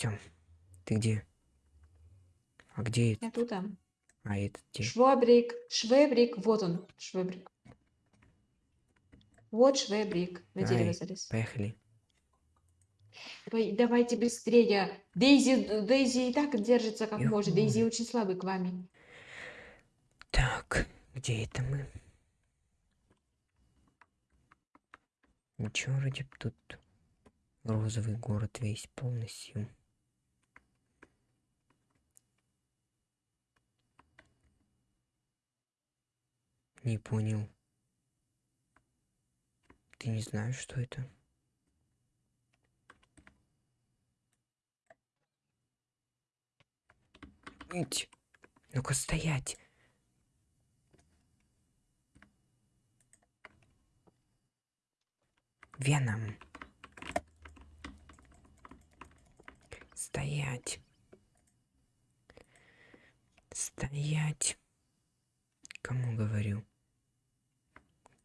Все. Ты где? А где это? Я тут. там. А это где? Швабрик, швебрик, вот он, швебрик. Вот швебрик. На дерево Ай, залез. Поехали. Давай- Давайте быстрее. Дейзи, Дейзи и так держится как Эх, может. Дейзи очень слабый к вами. Так, где это мы? Ничего, вроде б тут розовый город весь полностью. Не понял. Ты не знаешь, что это? Ну-ка стоять. Веном. Стоять. Стоять. Кому говорю?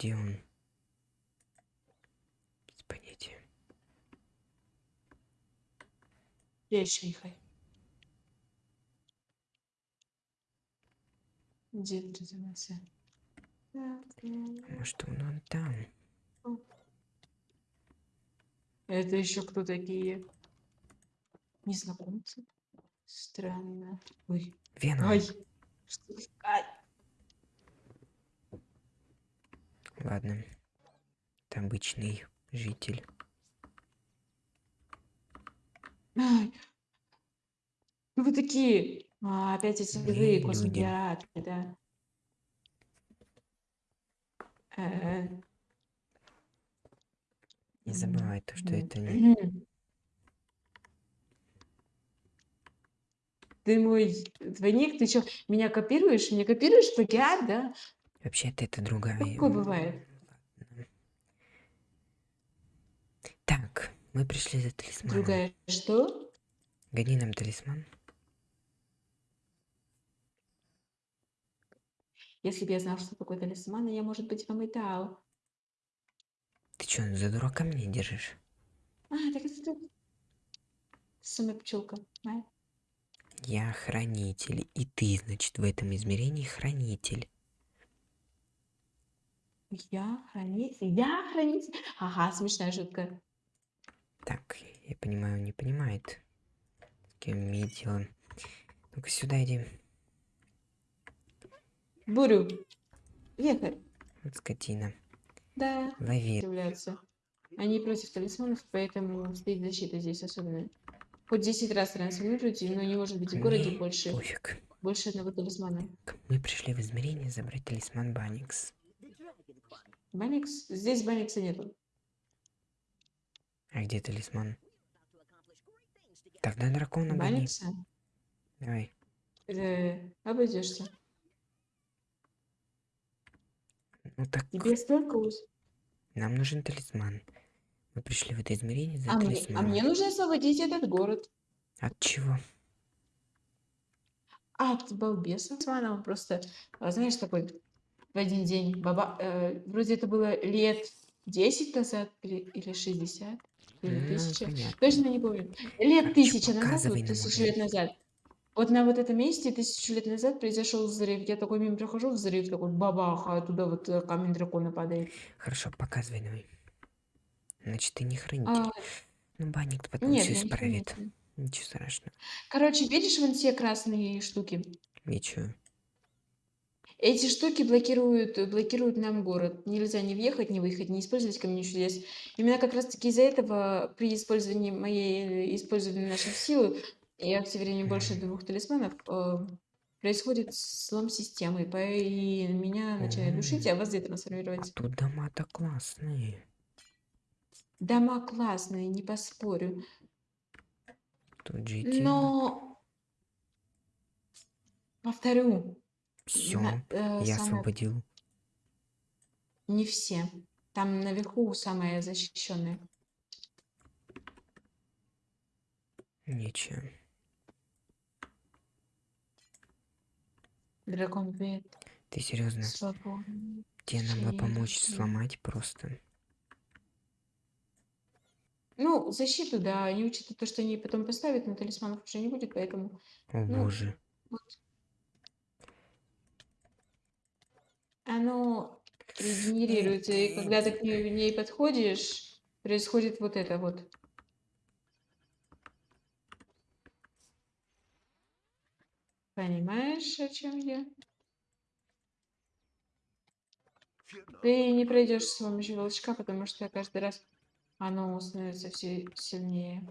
Где он? Понятия. Я шейхай. Где А Может, он, там? Это еще кто такие? Незнакомцы? Странно. Ой. Веном. Ж- Ай. Ладно. Это обычный житель. Ай. Ну вы такие. А, опять эти люди. космопираты, да. Э, Не забывай то, что это не... Ты мой двойник, ты что, меня копируешь? Меня копируешь плагиат, да? Вообще-то это другая. Такое м, бывает. Так, мы пришли за талисманом. Другая что? Гони нам талисман. Если бы я знал, что такое талисман, я, может быть, вам и дал. Ты что, за дурака меня держишь? А, так это ты. Самая пчелка. а? Я хранитель, и ты, значит, в этом измерении хранитель. Я хранитель. Я хранитель. Ага, смешная шутка. Так, я понимаю, он не понимает, с кем имеет дело. Ну-ка сюда иди. Бурю. Вот скотина. Да. Лови. Являются. Они против талисманов, поэтому стоит защита здесь особенная. Хоть 10 раз трансформируйте, но не может быть в городе Мне больше, Пофиг. больше одного талисмана. Мы пришли в измерение забрать талисман Баникс. Баникс? Здесь Баникса нету. А где талисман? Тогда дракона гони. Баникса? Давай. Э, обойдешься. Ну так, Тебе столько нам нужен талисман. Мы пришли в это измерение за А мне, а талисманом. мне нужно освободить этот город. От чего? От балбеса. Он просто, а, знаешь, такой в один день. Баба, э, вроде это было лет 10 назад или, или 60, или 1000. понятно. Точно не помню. Лет Короче, тысяча назад, вот тысячу лет назад. Вот на вот этом месте тысячу лет назад произошел взрыв. Я такой мимо прохожу, взрыв такой бабах, а оттуда вот э, камень дракона падает. Хорошо, показывай давай. Значит, ты не хранитель. А, Ну, банник потом нет, все не исправит. хранитель. Ничего страшного. Короче, видишь вон те красные штуки? Ничего. Эти штуки блокируют, блокируют нам город. Нельзя ни въехать, ни выехать, не использовать камень чудес. Именно как раз таки из-за этого при использовании моей, использовании наших сил и активировании больше двух талисманов э, происходит слом системы, и меня начинает душить, а вас где А трансформировать. тут дома-то классные. Дома классные, не поспорю. Тут жить. Но повторю, Все, на- э, я самое- освободил. не все. Там наверху самое защищенное. Ничего. Дракон привет. Ты серьезно? Свободно. Тебе надо помочь сломать просто. Ну, защиту, да, они учитывают то, что они потом поставят, но талисманов уже не будет, поэтому, О ну, боже. вот. Оно регенерируется, и когда ты к ней подходишь, происходит вот это вот. Понимаешь, о чем я? Ты не пройдешь с помощью волчка, потому что каждый раз оно становится все сильнее.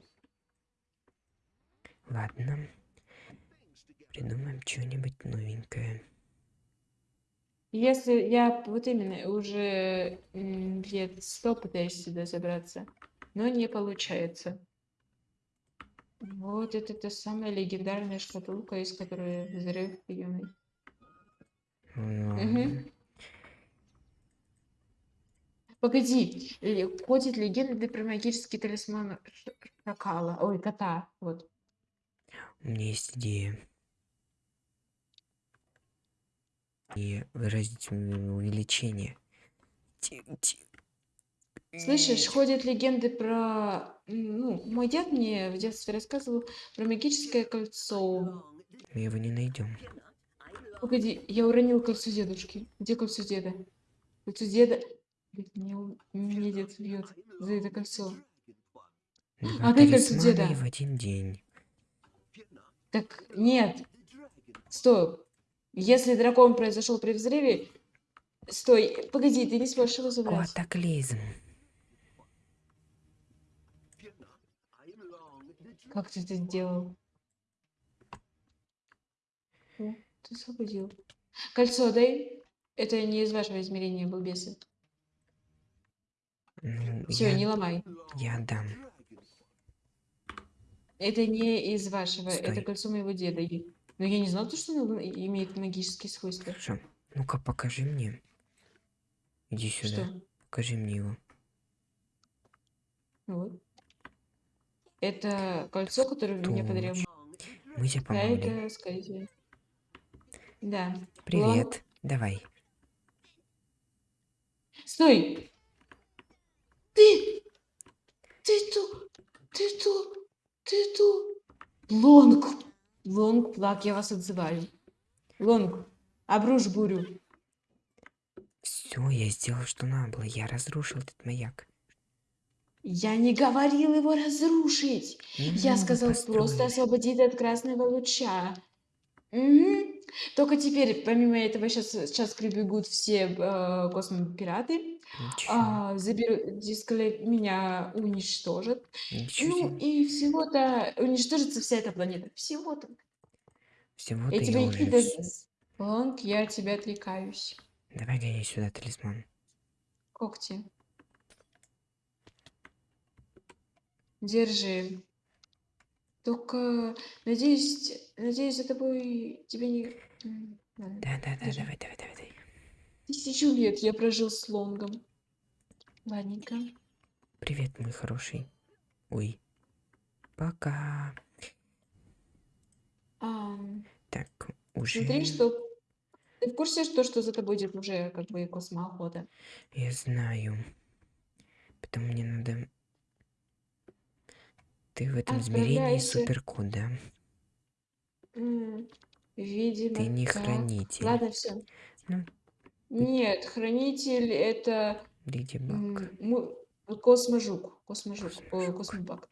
Ладно. Придумаем что-нибудь новенькое. Если я вот именно уже лет сто пытаюсь сюда забраться, но не получается. Вот это та самая легендарная шкатулка, из которой взрыв юный. Погоди, ходит легенда про магический талисман шакала, ой, кота, вот. У меня есть идея. И выразить м, увеличение. Слышишь, ходят легенды про... Ну, мой дед мне в детстве рассказывал про магическое кольцо. Мы его не найдем. Погоди, я уронил кольцо дедушки. Где кольцо деда? Кольцо деда... У- меня дед бьет за это кольцо. Два Отдай кольцо талисмана деда. в один день. Так, нет. Стой. Если дракон произошел при взрыве... Стой, погоди, ты не сможешь его забрать. Катаклизм. Как ты это сделал? О, ты освободил. Кольцо дай. Это не из вашего измерения, балбесы. Ну, Все, я, не ломай. я дам. Это не из вашего, это Стой. кольцо моего деда. Но я не знала, то, что оно имеет магические свойства. Хорошо. Ну-ка, покажи мне. Иди сюда. Что? Покажи мне его. Вот. Это кольцо, которое мне подарил. Точно. Мы тебе Да, помогли. это, скорее всего. Да. Привет. Давай. Стой! Ты! Ты тут! Ты тут! Ты тут! Лонг! Лонг, плак, я вас отзываю. Лонг, обрушь бурю. Все, я сделал, что надо было. Я разрушил этот маяк. Я не говорил его разрушить. Я Ну, сказал просто освободить от красного луча. Мгм. Только теперь, помимо этого, сейчас, сейчас прибегут все э, космопираты, Ничего. а, заберут, дисколе- меня уничтожат. Ничего. Ну себе. и всего-то уничтожится вся эта планета. Всего-то. Всего-то Я я тебя не кидаю. Лонг, я от тебя отвлекаюсь. Давай гони сюда талисман. Когти. Держи. Только, надеюсь, надеюсь, за тобой тебе не... М, ладно. Да-да-да, Держи. давай, давай, давай, давай. Тысячу лет я прожил с Лонгом. Ладненько. Привет, мой хороший. Ой. Пока. Ам, Так, уже... смотри, что... Ты в курсе, что, что за тобой идет уже как бы космоохота? Я знаю. Потом мне надо... Ты в этом измерении суперкот, да? М, Видимо, Ты не так. хранитель. Ладно, все. Ну. Нет, хранитель это Леди Баг. м, косможук. Косможук. о, Космобак.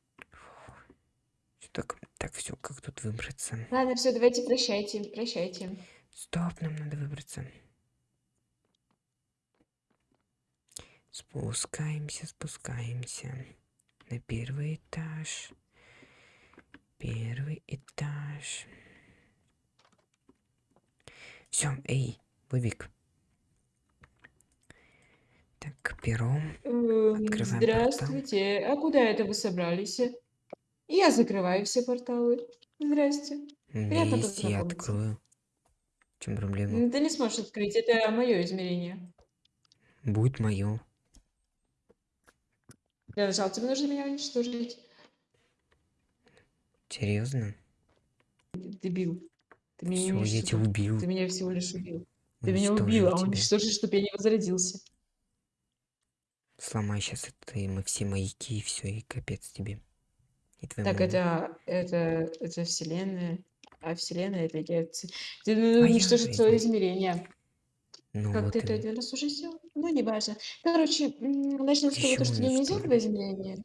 Так, так, все, как тут выбраться? Ладно, все, давайте прощайте, прощайте. Стоп, нам надо выбраться. Спускаемся, спускаемся. На первый этаж. Первый этаж. Все, эй, Бобик. Так, пером. Эм, Открываем Здравствуйте. А куда это вы собрались? Я закрываю все порталы. Здрасте. Приятно есть, я познакомиться. открою. В чем проблема? М, Ты не сможешь открыть, это мое измерение. Будет мое. Для начала тебе нужно меня уничтожить. Серьезно? Дебил. Ты меня не Все, я уничтожил. тебя убил. Ты меня всего лишь убил. Ты меня Уничтожил убил, а тебя. уничтожить, чтобы я не возродился. Сломай сейчас это и мы все маяки, и все, и капец тебе. И. Так, это, это, это вселенная. А вселенная это я. Ты ну, я уничтожить свое измерение. Ну Как вот ты это и- один раз уже сделал? Ну, не важно. Короче, начнем с того, что я не из этого измерения.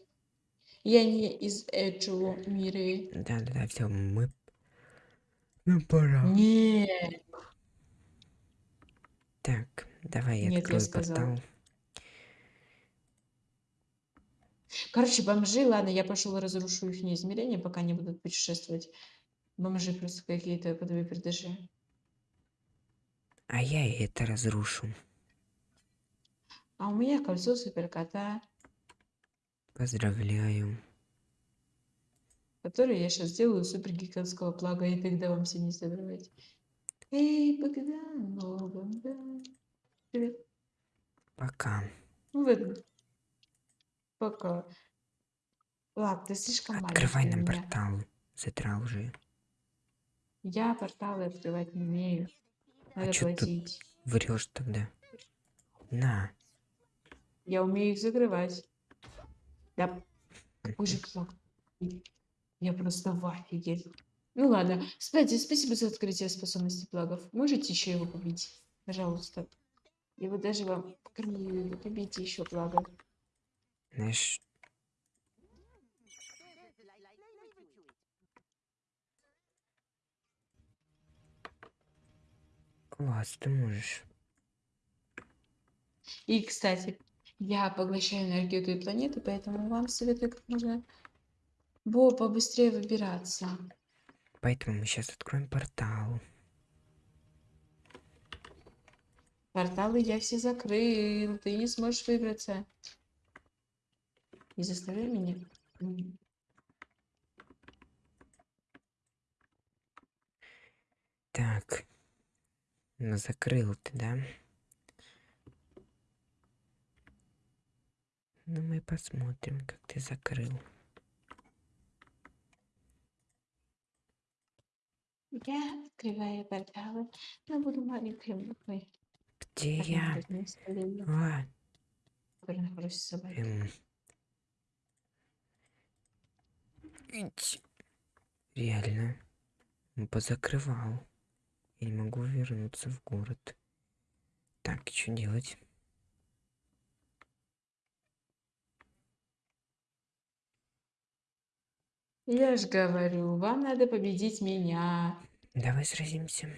Я не из этого мира. Да-да-да, все, мы... Ну, пора. Не. Так, давай я Нет, я открою сказала. портал. Короче, бомжи, ладно, я пошел разрушу их измерения, пока они будут путешествовать. Бомжи просто какие-то подвое пердыши. А я это разрушу. А у меня кольцо суперкота, Поздравляю. которое я сейчас сделаю супергигантского плага, и тогда вам все не забывать. Эй, Богдан, о, Богдан. Привет. Пока. Ну. Пока. Ладно, ты слишком Открывай маленький нам меня. портал. Затрал уже. Я порталы открывать не умею. Надо чё тут? платить. Врешь тогда. На. Я умею их закрывать. Да. Какой же плаг. Я просто в афиге. Ну ладно. Кстати, спасибо за открытие способности плагов. Можете еще его побить? Пожалуйста. Я вот даже вам покормлю. Побейте еще плага. Знаешь... Класс, ты можешь. И, кстати, я поглощаю энергию той планеты, поэтому вам советую как можно Бо побыстрее выбираться. Поэтому мы сейчас откроем портал. Порталы я все закрыл, ты не сможешь выбраться. Не заставляй меня. Так. Ну, закрыл ты, да? Ну, мы посмотрим, как ты закрыл. Я открываю порталы, но буду маленькой буквой. Где я? собой. эм. Ить. Реально. Он позакрывал. Я не могу вернуться в город. Так, что делать? Я ж говорю, вам надо победить меня. Давай сразимся.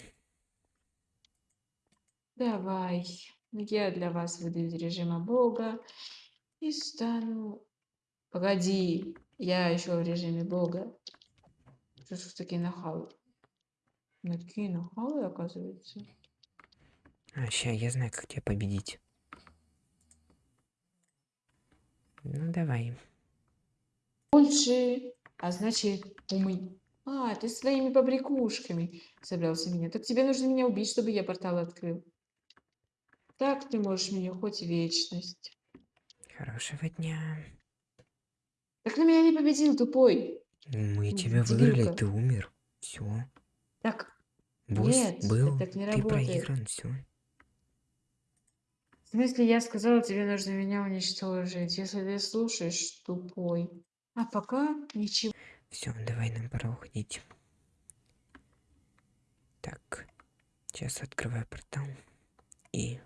Давай. Я для вас выйду из режима Бога и стану... Погоди, я еще в режиме Бога. Что ж такие нахалы? Ну, такие нахалы, оказывается. А, ща, я знаю, как тебя победить. Ну, давай. Больше, а значит, умы. А, ты своими побрякушками собрался меня. Так тебе нужно меня убить, чтобы я портал открыл. Так ты можешь меня хоть вечность. Хорошего дня. Так на меня не победил, тупой. Мы тебя выиграли, ты умер. Все. Так, Босс Нет, был, так не ты работает. проигран, все. в смысле, я сказала, тебе нужно меня уничтожить. Если ты слушаешь, тупой. А пока ничего. Все, давай, нам пора уходить. Так, сейчас открываю портал. И...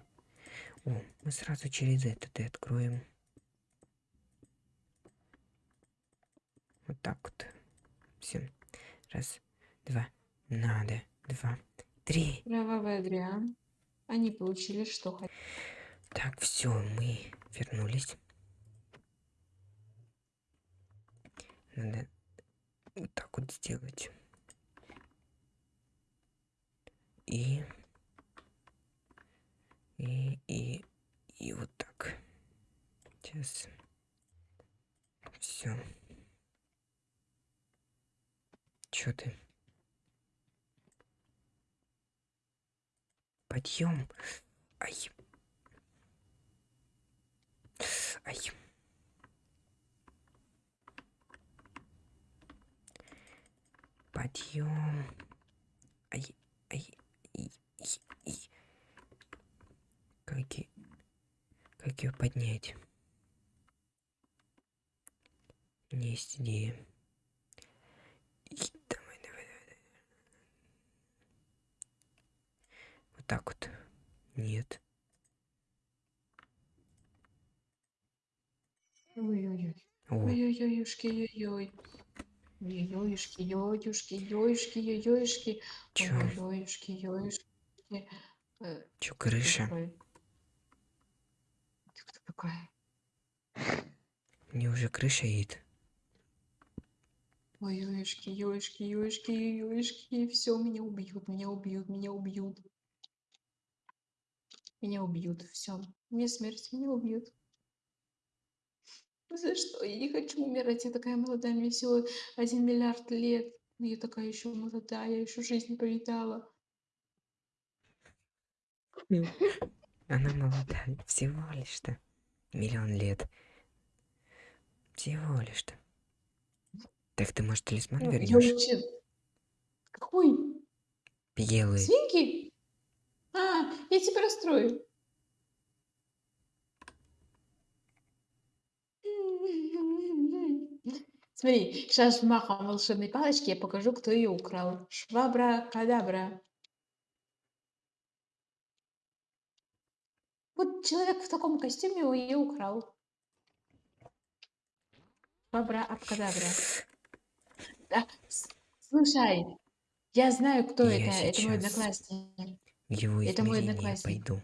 О, мы сразу через этот и откроем. Вот так вот. Все. Раз, два. Надо. Два, три. Кровавый Адриан. Они получили, что хотели. Так, все, мы вернулись. Надо вот так вот сделать. И... И, и, и вот так. Сейчас. Все. Чё ты? Подъем. Ай. Ай. Подъем. Ай, ай, и, и, и. Как, и... как ее поднять? Не есть идея. Ёюшки, ёюшки, ёюшки, ёюшки. Чё? Ой, ёюшки, ёюшки. Э, Чё, крыша? Такой. Ты кто такая? Мне уже крыша едет. Ой, ёюшки, ёюшки, ёюшки, ёюшки. Все, меня убьют, меня убьют, меня убьют. Меня убьют, все. Мне смерть, меня убьют. За что? Я не хочу умирать. Я такая молодая, мне всего один миллиард лет. Но Я такая еще молодая, я еще жизнь не повидала. Она молодая. Всего лишь-то. Миллион лет. Всего лишь-то. Так ты, может, талисман Ну, вернешь? вообще... Какой? Белый. Свинки? А, я тебя расстрою. Смотри, сейчас махом волшебной палочки я покажу, кто ее украл. Швабра-кадабра. Вот человек в таком костюме ее украл. Швабра-абкадабра. Да, с- слушай, я знаю, кто Я это. Это мой одноклассник. Его Это мой одноклассник. пойду.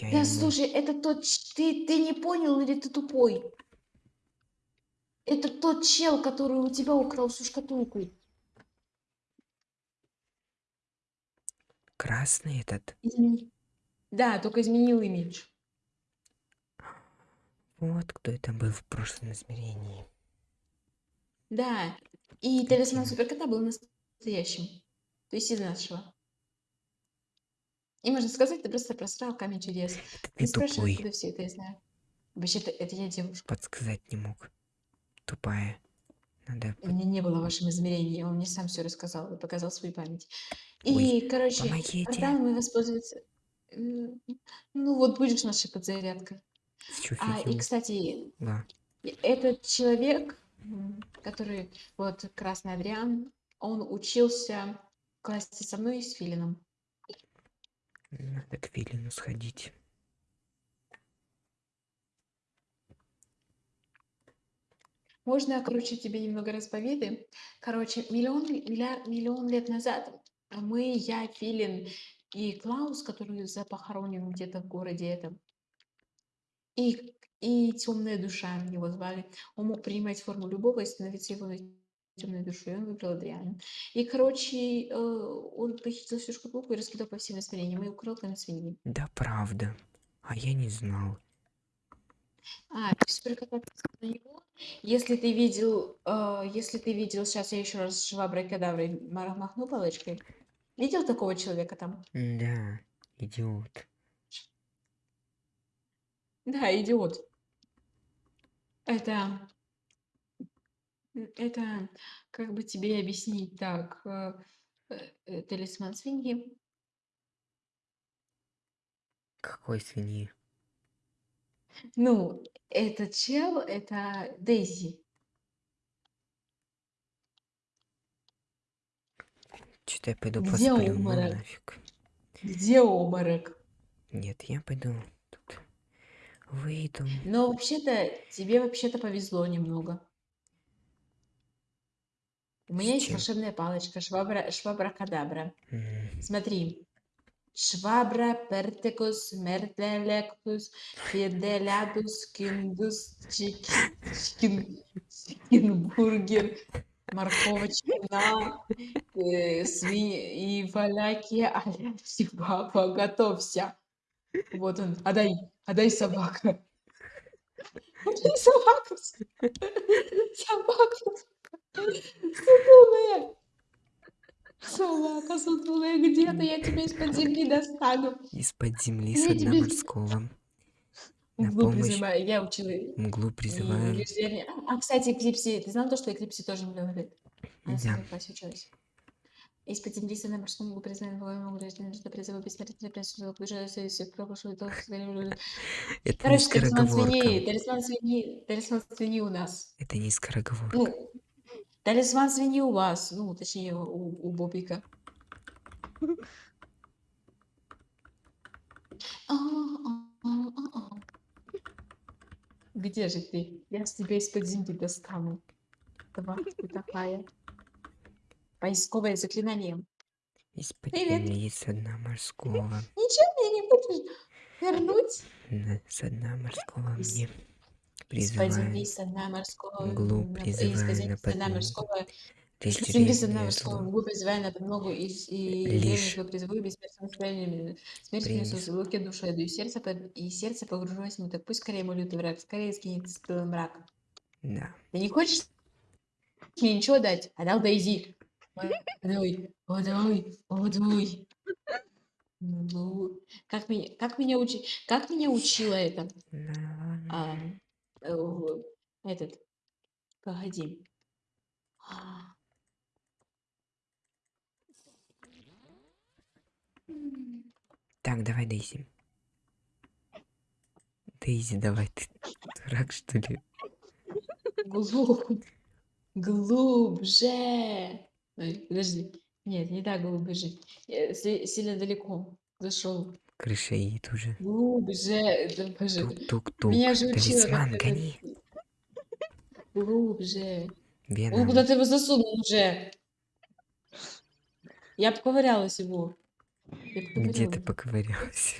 Я Да ему... слушай, это тот... Ты, ты не понял или ты тупой? Это тот чел, который у тебя украл всю шкатулку. Красный этот. Измени- Да, только изменил имидж. Вот кто это был в прошлом измерении. Да. И талисман суперкота был настоящим. То есть из нашего. И можно сказать, ты просто просрал камень чудес. Ты Не спрашивай, тупой. откуда все это я знаю. Вообще-то это я девушка. Подсказать не мог. Тупая. Надо... У меня не было в вашем измерении, он мне сам все рассказал и показал свою память. Ой, И, короче, помогите. порталом воспользоваться... М, Ну вот будешь нашей подзарядкой. Всю А, и, кстати, Да. этот человек, который, вот, Красный Адриан, он учился в классе со мной и с Филином. Надо к Виллину сходить. Можно я, короче, тебе немного расповедаю? Короче, миллион, миллиард, миллион лет назад мы, я, Филин и Клаус, который запохоронен где-то в городе этом, и, и темная душа его звали. Он мог принимать форму любого и становиться его темной душой. Он выбрал Адриана. И, короче, э, он похитил всю шкатулку и раскидал по всем измерениям и украл там свиньи. Да правда. А я не знал. А, теперь кататься на него. Если ты видел, э, если ты видел, сейчас я еще раз шваброй кадаврой ма- махну палочкой. Видел такого человека там? Да, идиот. Да, идиот. Это, м, это, как бы тебе объяснить так, э, э, талисман свиньи. Какой свиньи? Ну, этот чел, это Дейзи. Что-то я пойду Где посплю, ну обморок? нафиг. Где обморок? Нет, я пойду тут выйду. Но вообще-то, тебе вообще-то повезло немного. У меня есть чем? волшебная палочка, швабра, швабра-кадабра. М, Смотри. Швабра, пертекус, мертелектус, фиделядус, киндус, чики- чин- чикенбургер, морковочка, э, сви- и валяки, аля, баба, готовься. Вот он, отдай, отдай собака. Отдай собаку. Собака. Сутулая. Собака сутулая, где-то я тебя из-под земли достану. Из-под земли со дна морского. На Углу помощь призываю, я учила мглу и призываем. рождение. А, кстати, Эклипси, ты знал то, что Эклипси тоже миллион лет? Она Да. своем классе училась. Из-под земли на морском лугу признан богом гражданин, что призывы бессмертия приносит ближайшие все прошлое долг. Это не Короче, талисман скороговорка. свиньи, талисман свиньи, талисман свиньи у нас. Это не скороговорка. Ну, талисман свиньи у вас, ну, точнее, у, у Бобика. Где же ты? Я с тебя из-под земли достану. Давай, ты такая. Поисковое заклинание. Из-под земли со дна морского. Ничего мне не хочешь вернуть? Со дна морского мне Глубь призывая на подмогу. лишь. Глубь призывая на подмогу. И, и Лишь древних вы призываю бессмертным строением. Смерть принес. принесу в луке душу еду. И сердце, и сердце погружено в так Пусть скорее мой лютый враг, скорее скинет с пылом мрак. Да. Ты не хочешь мне ничего дать? А дал Дейзи. Водой, водой, водой. Ну, как меня, как меня учи, как меня учила это? На- А, в- этот, погоди. А. Так, давай, Дейзи. Дейзи, давай, ты дурак, что ли? Глубь, глубже. Ой, подожди. Нет, не так глубже. Я си- сильно далеко зашел. Крыша едет уже. Глубже. Да, боже. Тук-тук-тук. Меня же учила Талисман, как гони. Глубже. О, Веном. куда ты его засунул уже? Я поковырялась его. Я Где ты поковырялась.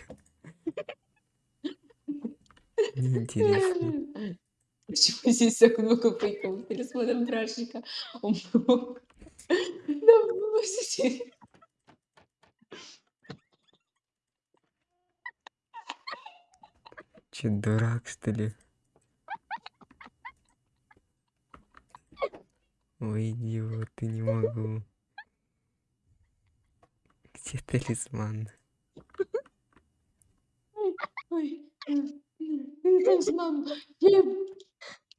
Неинтересно. Почему здесь так много фейковых талисманов бражника? Он был давно Че, дурак, что ли? Ой, идиот, ты не могу. Где талисман? Талисман.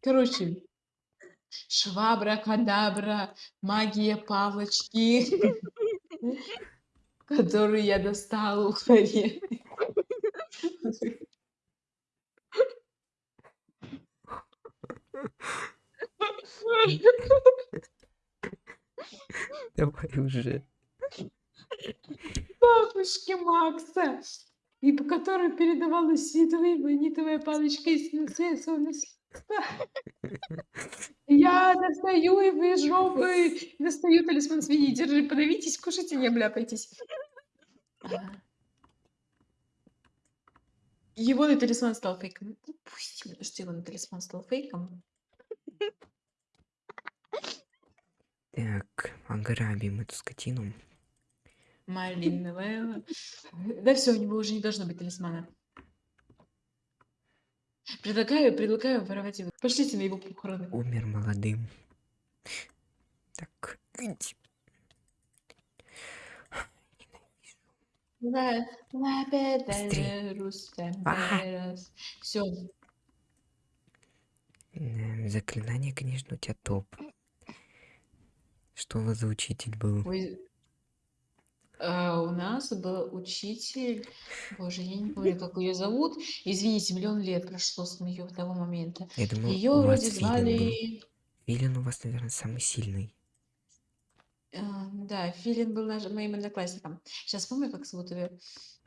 Короче, швабра, кадабра, магия палочки, которую я достала у Хари. Давай уже. бабушки Макса, и по которой передавалась световая магнитовая палочка из. Я достаю и выжжу, и достаю талисман свиньи. Держи, подавитесь, кушайте, не обляпайтесь. Его на талисман стал фейком. Пусть, что его на талисман стал фейком. Так, ограбим эту скотину. Малиновая. Да все, у него уже не должно быть талисмана. Предлагаю, предлагаю воровать его. Пошлите на его похороны. Умер молодым. Так, иди. Все. Заклинание, конечно, у тебя топ. Что у вас за учитель был? Ой, а, у нас был учитель, боже, я не помню, как ее зовут. Извините, миллион лет прошло с моего того момента. Я думал, Ее у вас вроде Филин звали... Филин у вас, наверное, самый сильный. а, Да, Филин был наш- моим одноклассником. Сейчас помню, как зовут ее.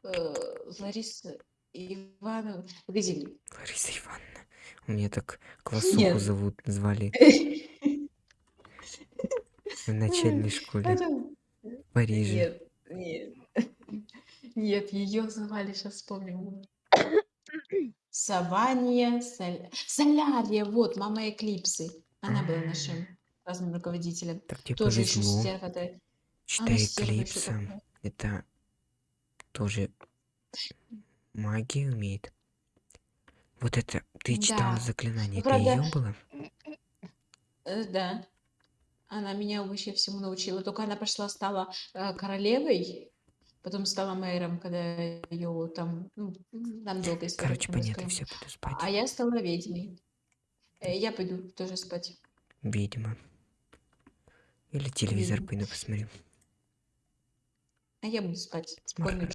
Э, Лариса Ивановна. Погоди. Лариса Ивановна. У меня так классуху Нет. зовут, звали в начальной школе в Париже. Нет, нет. Нет, ее звали, сейчас вспомню. Савания, Соль- Солярия, вот, мама Эклипсы. Она была нашим классным руководителем. Так тебе Тоже еще повезло. стерва. Читай стерва еще Эклипса. такая. Это тоже магию умеет. Вот это, ты читала Да. заклинание, это ее было? Э, Да. Она меня вообще всему научила. Только она пошла, стала э, королевой, потом стала мэром, когда ее там, ну, нам долго история Короче, понятно, все, буду спать. А я стала ведьмой. Э, Я пойду тоже спать. Видимо. Или телевизор Видимо. пойду посмотрю. А я буду спать. Спокойной